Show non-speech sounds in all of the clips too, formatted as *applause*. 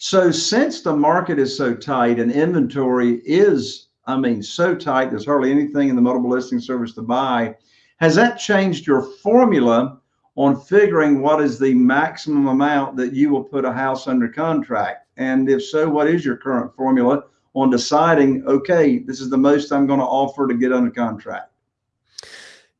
So since the market is so tight and inventory is, I mean, so tight, there's hardly anything in the multiple listing service to buy. Has that changed your formula on figuring what is the maximum amount that you will put a house under contract? And if so, what is your current formula on deciding, okay, this is the most I'm going to offer to get under contract?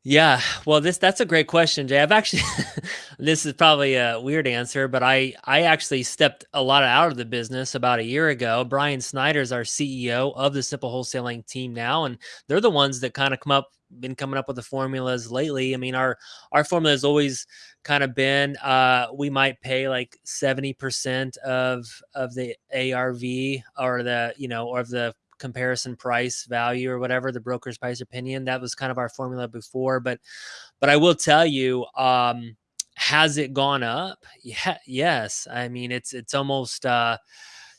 Yeah, well, this that's a great question, Jay. I've actually *laughs* this is probably a weird answer, but I I actually stepped a lot out of the business about a year ago. Brian Snyder is our CEO of the Simple Wholesaling team now, and they're the ones that kind of come up been coming up with the formulas lately. I mean, our our formula has always kind of been uh we might pay like 70% of of the ARV or the, you know, or of the comparison price value or whatever the broker's price opinion that was kind of our formula before but but i will tell you um has it gone up? Yeah yes. I mean it's it's almost uh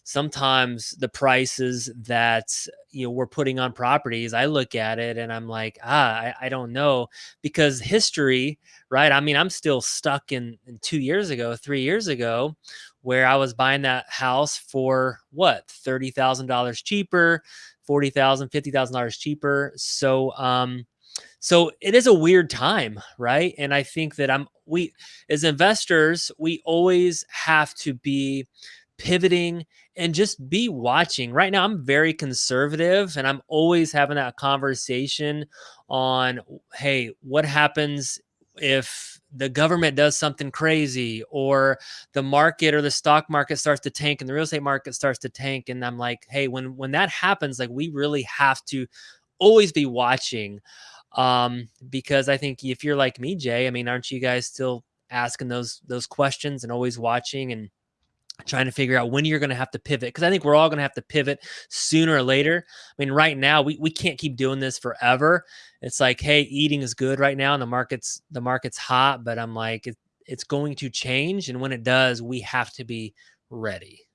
sometimes the prices that you know we're putting on properties i look at it and i'm like ah i, I don't know because history right? I mean i'm still stuck in, in two years ago three years ago where I was buying that house for what thirty thousand dollars cheaper, forty thousand, fifty thousand dollars cheaper. So, um, so it is a weird time, right? And I think that I'm we as investors, we always have to be pivoting and just be watching. Right now, I'm very conservative and I'm always having that conversation on, hey, what happens if the government does something crazy or the market or the stock market starts to tank and the real estate market starts to tank and i'm like hey when when that happens like we really have to always be watching um because i think if you're like me jay i mean aren't you guys still asking those those questions and always watching and trying to figure out when you're going to have to pivot because I think we're all going to have to pivot sooner or later. I mean, right now we, we can't keep doing this forever. It's like, hey, eating is good right now and the market's the market's hot, but I'm like, it, it's going to change, and when it does, we have to be ready.